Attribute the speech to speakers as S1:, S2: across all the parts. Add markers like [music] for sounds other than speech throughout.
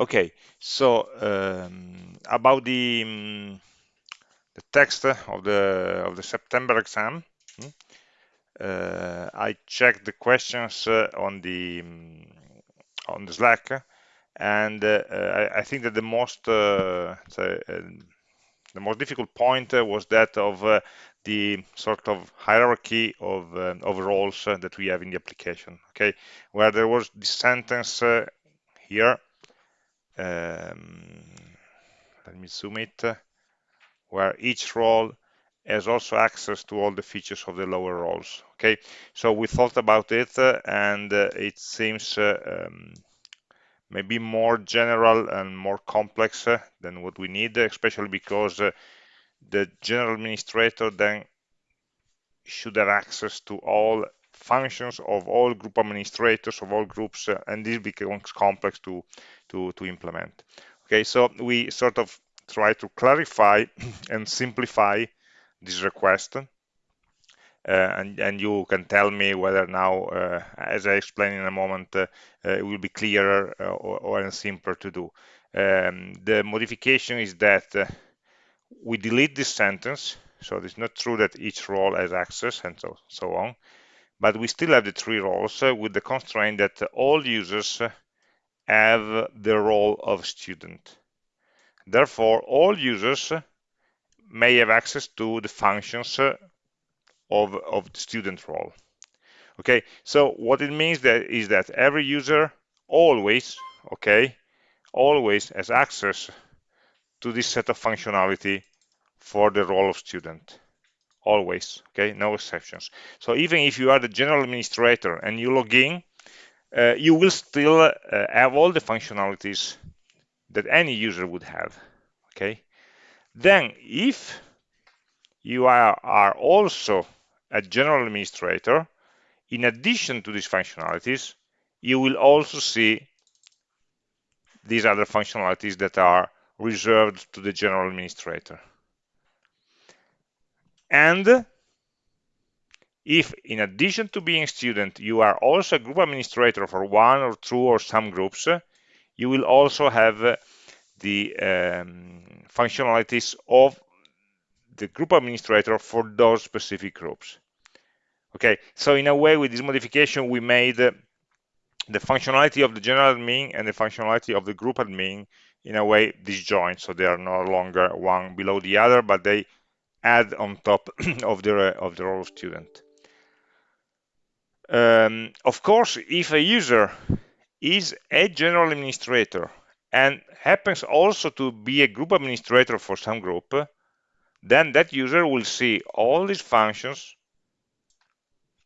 S1: Okay, so um, about the um, the text of the of the September exam, hmm, uh, I checked the questions uh, on the um, on the Slack, and uh, I, I, think that the most uh, the most difficult point was that of the sort of hierarchy of, uh, of roles uh, that we have in the application okay? Where there was this sentence uh, here um, let me zoom it where each role has also access to all the features of the lower roles okay? So we thought about it uh, and uh, it seems uh, um, maybe more general and more complex than what we need especially because the general administrator then should have access to all functions of all group administrators of all groups uh, and this becomes complex to to to implement. Okay so we sort of try to clarify [clears throat] and simplify this request. Uh, and, and you can tell me whether now uh, as I explain in a moment uh, uh, it will be clearer uh, or, or, simpler to do. Um, the modification is that we delete this sentence so it's not true that each role has access and so, so on but we still have the three roles uh, with the constraint that all users have the role of student. Therefore, all users may have access to the functions of, of the student role. Okay, so what it means that is that every user always, okay, always has access to this set of functionality for the role of student always okay? No exceptions. So even if you are the general administrator and you log in uh, you will still uh, have all the functionalities that any user would have okay? Then if you are, are also a general administrator in addition to these functionalities you will also see these other functionalities that are reserved to the general administrator and if in addition to being a student you are also a group administrator for one or two or some groups you will also have the um, functionalities of the group administrator for those specific groups. Okay so in a way with this modification we made the functionality of the general admin and the functionality of the group admin in a way disjoint so they are no longer one below the other but they add on top [clears throat] of the of the role of student. Um, of course, if a user is a general administrator and happens also to be a group administrator for some group, then that user will see all these functions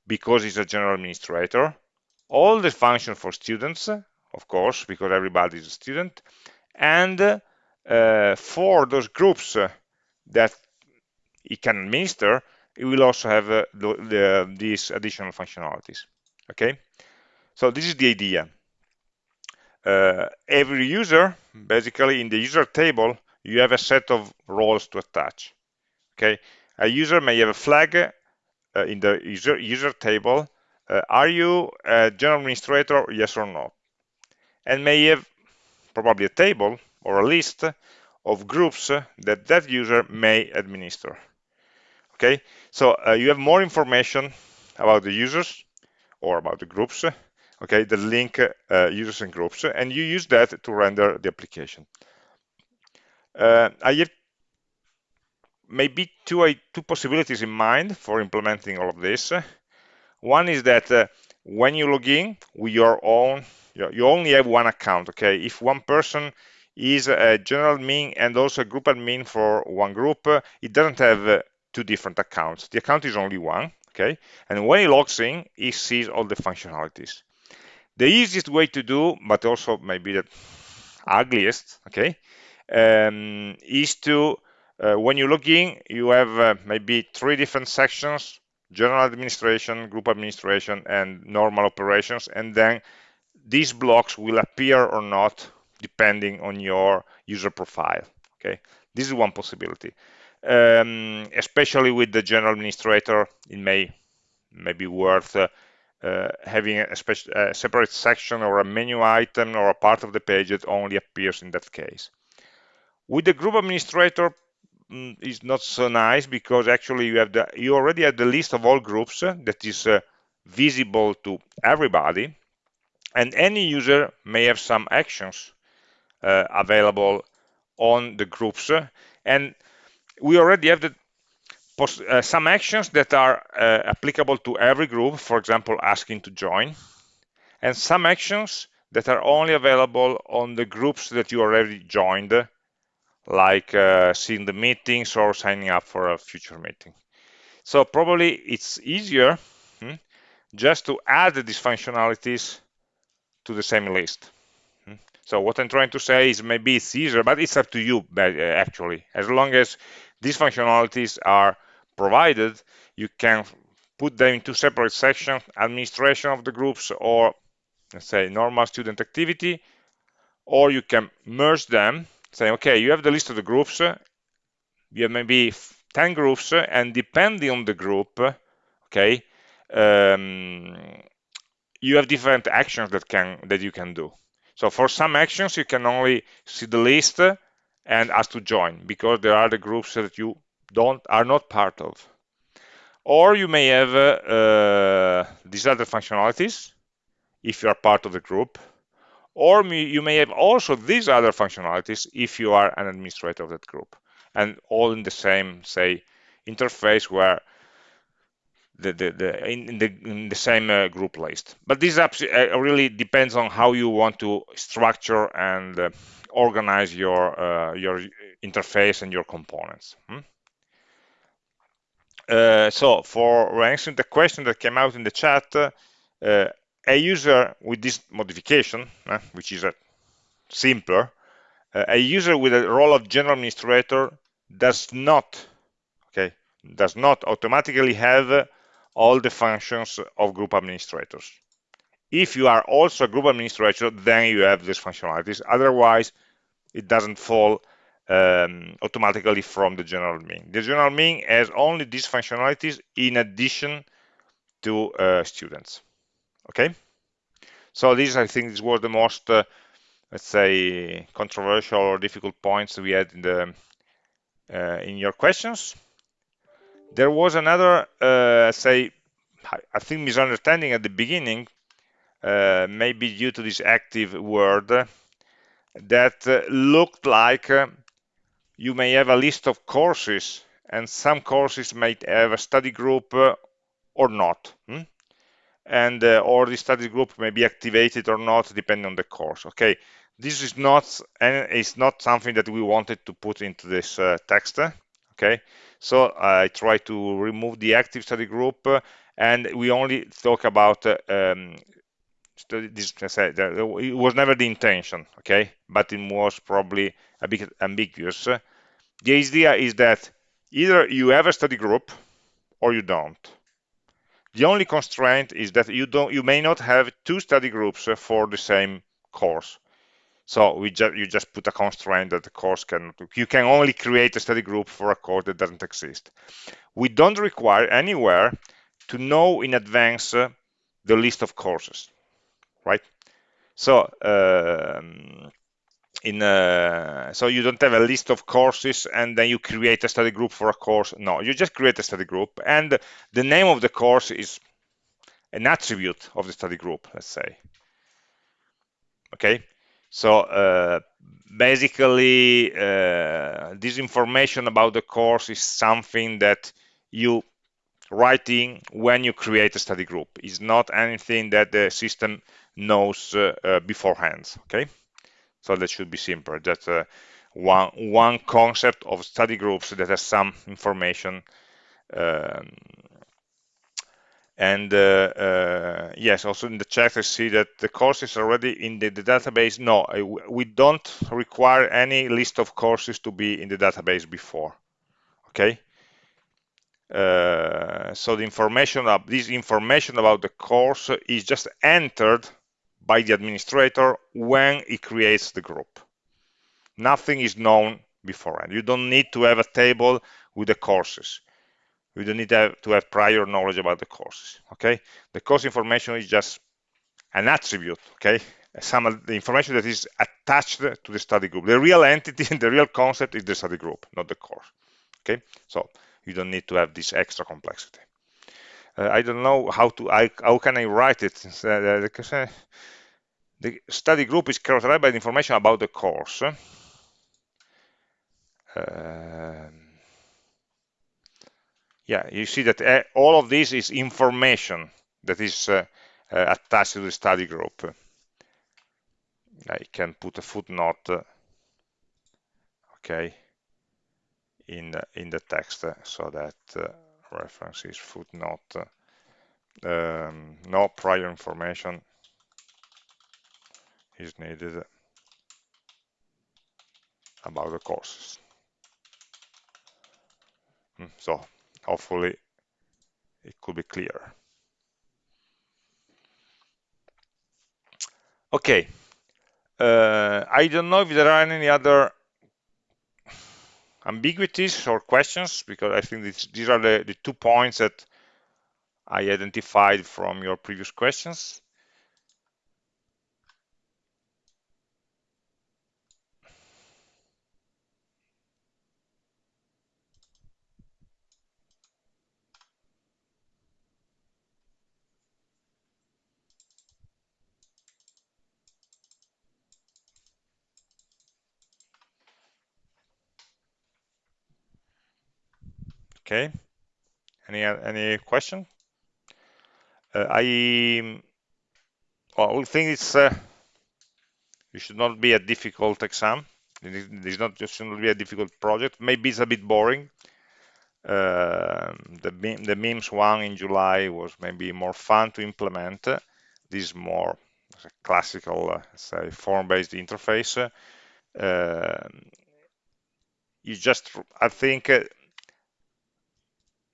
S1: because he's a general administrator, all the functions for students, of course, because everybody is a student, and uh, for those groups that it can administer, it will also have uh, the, the, these additional functionalities. Okay, so this is the idea. Uh, every user, basically in the user table, you have a set of roles to attach. Okay, a user may have a flag uh, in the user user table. Uh, are you a general administrator? Yes or no? And may have probably a table or a list of groups that that user may administer okay? So uh, you have more information about the users or about the groups okay? The link uh, users and groups and you use that to render the application. Uh, I have maybe two, uh, two possibilities in mind for implementing all of this. One is that uh, when you log in with your own you only have one account okay? If one person is a general admin and also a group admin for one group it doesn't have two different accounts. The account is only one, okay? And when he logs in, he sees all the functionalities. The easiest way to do, but also maybe the ugliest, okay, um, is to, uh, when you log in, you have uh, maybe three different sections, general administration, group administration, and normal operations, and then these blocks will appear or not depending on your user profile, okay? This is one possibility um, especially with the general administrator, it may, may be worth uh, uh, having a, a separate section or a menu item or a part of the page that only appears in that case. With the group administrator, mm, is not so nice because actually you have the you already have the list of all groups uh, that is uh, visible to everybody and any user may have some actions uh, available on the groups and we already have the uh, some actions that are uh, applicable to every group for example asking to join and some actions that are only available on the groups that you already joined like uh, seeing the meetings or signing up for a future meeting. So probably it's easier hmm, just to add these functionalities to the same list so what I'm trying to say is maybe it's easier, but it's up to you uh, actually. As long as these functionalities are provided, you can put them into separate sections, administration of the groups or let's say normal student activity, or you can merge them, say, okay, you have the list of the groups, you have maybe 10 groups, and depending on the group, okay, um, you have different actions that can that you can do. So for some actions, you can only see the list and ask to join because there are the groups that you don't are not part of. Or you may have uh, these other functionalities if you are part of the group. Or you may have also these other functionalities if you are an administrator of that group. And all in the same, say, interface where the, the, the in, the in the same uh, group list. But this uh, really depends on how you want to structure and uh, organize your uh, your interface and your components. Hmm? Uh, so for answering the question that came out in the chat, uh, a user with this modification, which is a simpler, a user with a role of general administrator does not okay does not automatically have all the functions of group administrators. If you are also a group administrator, then you have these functionalities. Otherwise, it doesn't fall um, automatically from the general admin. The general admin has only these functionalities in addition to uh, students. Okay. So this, I think, this was the most, uh, let's say, controversial or difficult points we had in the uh, in your questions. There was another, uh, say, I think misunderstanding at the beginning, uh, maybe due to this active word, that uh, looked like uh, you may have a list of courses and some courses might have a study group uh, or not. Hmm? And uh, or the study group may be activated or not depending on the course. Okay, this is not and it's not something that we wanted to put into this text. Okay, so I try to remove the active study group uh, and we only talk about uh, um, this it was never the intention okay? But it was probably a bit ambiguous. The idea is that either you have a study group or you don't. The only constraint is that you don't you may not have two study groups for the same course so we just you just put a constraint that the course can you can only create a study group for a course that doesn't exist. We don't require anywhere to know in advance uh, the list of courses, right? So um, in uh, so you don't have a list of courses and then you create a study group for a course. No, you just create a study group and the name of the course is an attribute of the study group, let's say. Okay, so uh, basically, uh, this information about the course is something that you write in when you create a study group. It's not anything that the system knows uh, uh beforehand. Okay, so that should be simple. That's uh, one one concept of study groups that has some information um, and uh, uh, yes, also in the chat, I see that the course is already in the, the database. No, we don't require any list of courses to be in the database before. Okay. Uh, so the information this information about the course is just entered by the administrator when he creates the group. Nothing is known beforehand. You don't need to have a table with the courses we don't need to have, to have prior knowledge about the courses okay? The course information is just an attribute okay? Some of the information that is attached to the study group. The real entity and [laughs] the real concept is the study group not the course okay? So you don't need to have this extra complexity. Uh, I don't know how to I, how can I write it? Uh, uh, the study group is characterized by the information about the course. Um, yeah, you see that uh, all of this is information that is uh, uh, attached to the study group. I can put a footnote, okay, in the, in the text so that reference is footnote. Um, no prior information is needed about the courses. Hmm, so hopefully it could be clear. Okay, uh, I don't know if there are any other ambiguities or questions because I think this, these are the, the two points that I identified from your previous questions. Okay. Any any question? Uh, I well, I think it's uh, it should not be a difficult exam. It is not just should not be a difficult project. Maybe it's a bit boring. Uh, the the MEMS one in July was maybe more fun to implement. This is more classical, uh, say, form-based interface. Uh, you just, I think, uh,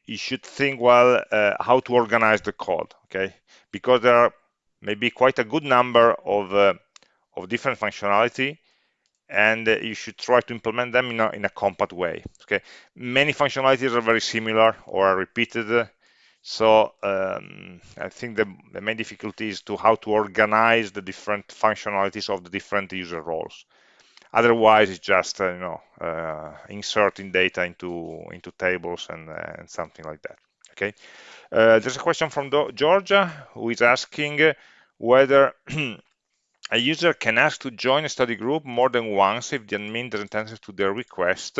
S1: you should think well uh, how to organize the code okay? Because there are maybe quite a good number of uh, of different functionality and uh, you should try to implement them in a, in a compact way okay? Many functionalities are very similar or are repeated so um, I think the, the main difficulty is to how to organize the different functionalities of the different user roles Otherwise, it's just uh, you know uh, inserting data into into tables and, uh, and something like that. Okay. there's a question from Do Georgia who is asking whether [clears throat] a user can ask to join a study group more than once if the admin doesn't answer to their request.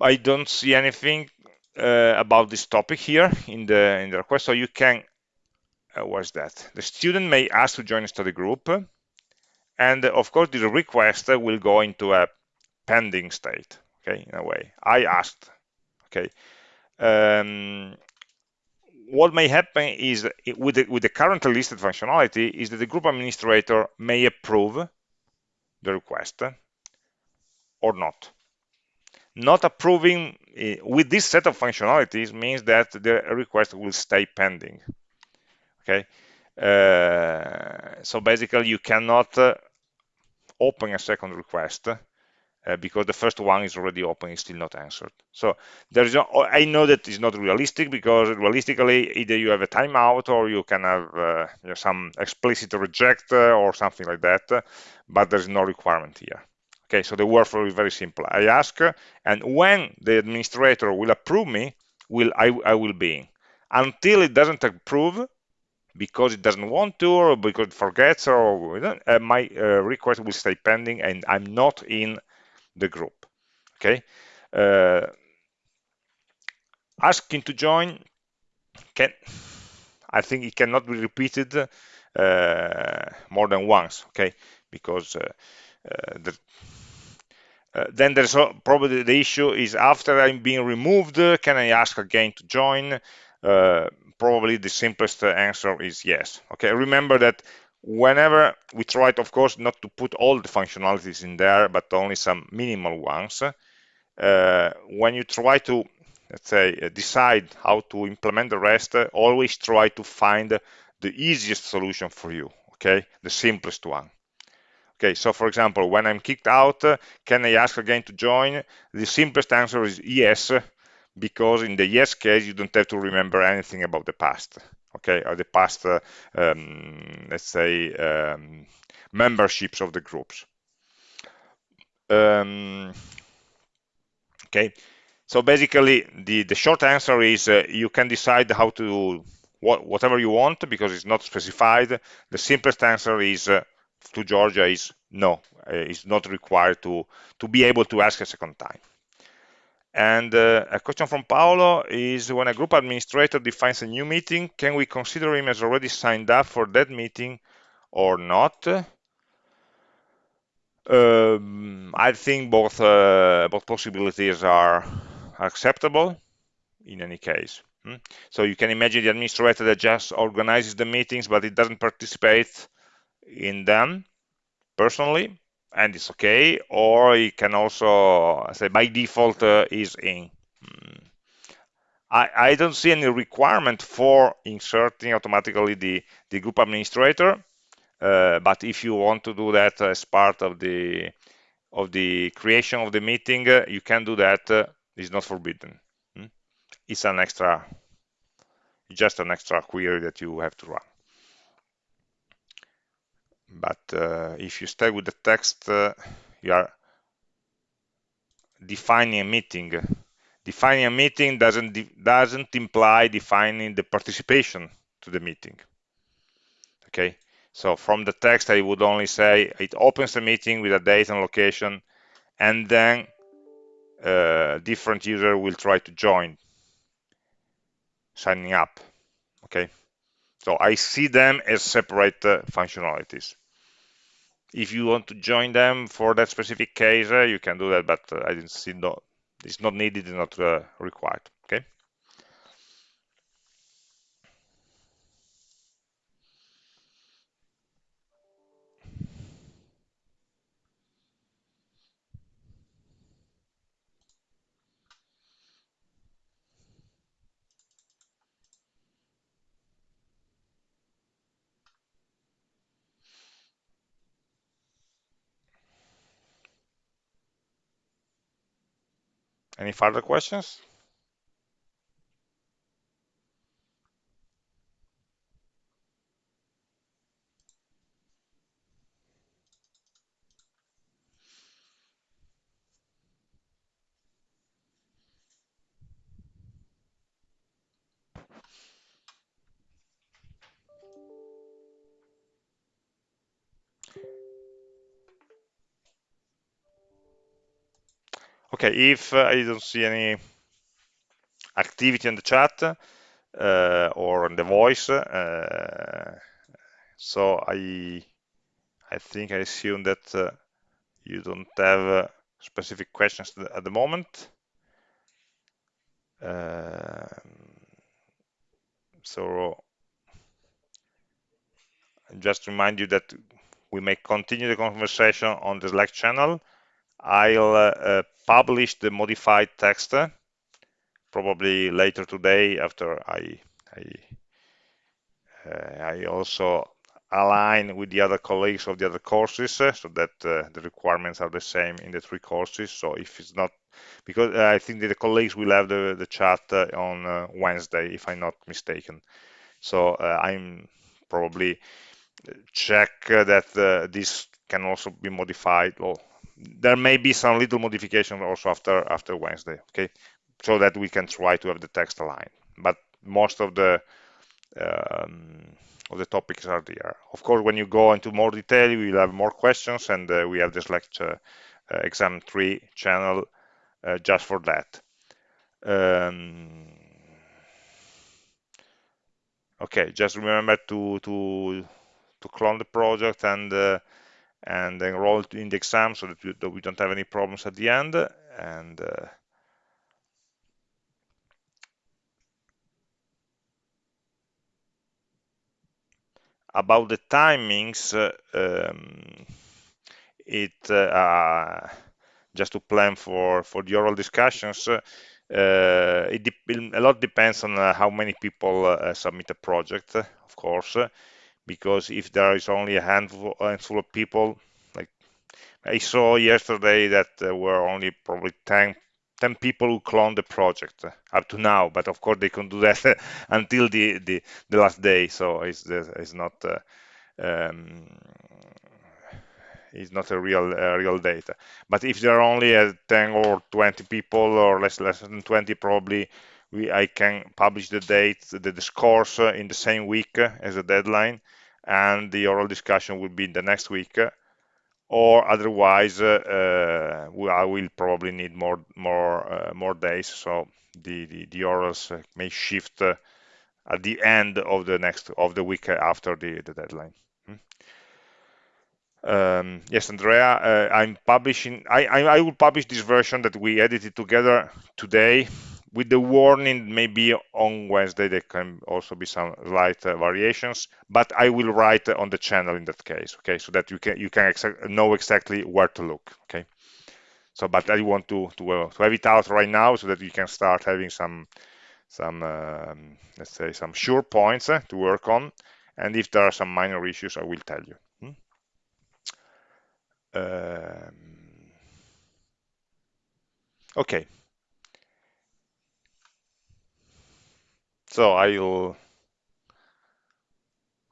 S1: I don't see anything uh, about this topic here in the in the request, so you can. Uh, what's that? The student may ask to join a study group, and of course, the request will go into a pending state, okay, in a way. I asked, okay. Um, what may happen is with the, with the currently listed functionality is that the group administrator may approve the request or not. Not approving eh, with this set of functionalities means that the request will stay pending. Okay, uh, so basically you cannot uh, open a second request uh, because the first one is already open is still not answered. So there's no, i know that is not realistic because realistically either you have a timeout or you can have uh, you know, some explicit reject uh, or something like that but there's no requirement here. Okay so the workflow is very simple. I ask and when the administrator will approve me will i, I will be in. Until it doesn't approve because it doesn't want to or because it forgets or uh, my uh, request will stay pending and I'm not in the group okay? Uh, asking to join. Can I think it cannot be repeated uh, more than once okay? Because uh, uh, the, then there's probably the issue is after I'm being removed can I ask again to join probably the simplest answer is yes. Okay, remember that whenever we try, to, of course, not to put all the functionalities in there, but only some minimal ones, uh, when you try to, let's say, uh, decide how to implement the rest, uh, always try to find the easiest solution for you, okay, the simplest one. Okay, so for example, when I'm kicked out, uh, can I ask again to join? The simplest answer is yes, because in the yes case you don't have to remember anything about the past okay? Or the past uh, um, let's say um, memberships of the groups. Um, okay? So basically the the short answer is uh, you can decide how to what, whatever you want because it's not specified. The simplest answer is uh, to Georgia is no uh, it's not required to to be able to ask a second time and uh, a question from Paolo is when a group administrator defines a new meeting, can we consider him as already signed up for that meeting or not? Um, I think both uh, both possibilities are acceptable in any case. Hmm? So you can imagine the administrator that just organizes the meetings, but it doesn't participate in them personally and it's okay or it can also say by default uh, is in mm. I, I, don't see any requirement for inserting automatically the, the group administrator uh, but if you want to do that as part of the of the creation of the meeting uh, you can do that uh, it's not forbidden mm. it's an extra just an extra query that you have to run but uh, if you stay with the text uh, you are defining a meeting. Defining a meeting doesn't doesn't imply defining the participation to the meeting. Okay? So from the text i would only say it opens the meeting with a date and location and then uh, different user will try to join. Signing up. Okay so I see them as separate uh, functionalities. If you want to join them for that specific case, uh, you can do that, but uh, I didn't see no, it's not needed, it's not uh, required. Okay. Any further questions? Okay, if uh, I don't see any activity in the chat uh, or in the voice, uh, so I I think I assume that uh, you don't have uh, specific questions at the moment. Um, so just remind you that we may continue the conversation on the Slack channel. I'll uh, uh, publish the modified text uh, probably later today after I I, uh, I also align with the other colleagues of the other courses uh, so that uh, the requirements are the same in the three courses. So if it's not, because I think the colleagues will have the, the chat on Wednesday, if I'm not mistaken. So I'm probably check that uh, this can also be modified or there may be some little modification also after after Wednesday okay? So that we can try to have the text aligned. But most of the um, of the topics are there. Of course when you go into more detail we will have more questions and uh, we have this lecture uh, exam 3 channel uh, just for that. Um, okay just remember to to to clone the project and uh, and enroll in the exam so that we, that we, don't have any problems at the end and uh, about the timings uh, um, it uh, uh, just to plan for for the oral discussions uh, it a lot depends on how many people submit a project of course because if there is only a handful, handful of people, like I saw yesterday that there were only probably 10 10 people who cloned the project up to now but of course they can do [laughs] that until the, the, the last day so it's it's not uh, um, it's not a real uh, real data. But if there are only uh, 10 or 20 people or less less than 20 probably we I can publish the dates the, the scores uh, in the same week uh, as a deadline and the oral discussion will be in the next week or otherwise uh, uh, I will probably need more more uh, more days so the the, the orals may shift at the end of the next of the week after the, the deadline hmm? um, yes andrea uh, i'm publishing I, I, I will publish this version that we edited together today with the warning maybe on Wednesday there can also be some slight uh, variations but I will write on the channel in that case okay? So that you can you can know exactly where to look okay? So but I want to to, uh, to have it out right now so that you can start having some some um, let's say some sure points uh, to work on. And if there are some minor issues I will tell you hmm? um, okay So I'll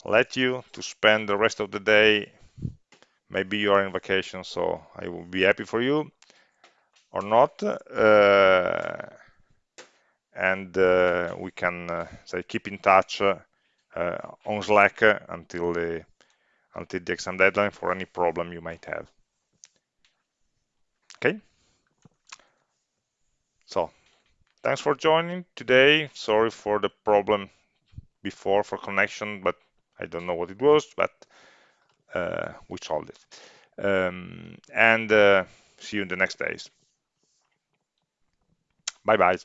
S1: let you to spend the rest of the day. Maybe you are in vacation, so I will be happy for you or not. Uh, and uh, we can uh, say keep in touch uh, on Slack until the until the exam deadline for any problem you might have. Okay. So Thanks for joining today. Sorry for the problem before for connection, but I don't know what it was, but uh, we solved it. Um, and uh, see you in the next days. Bye-bye.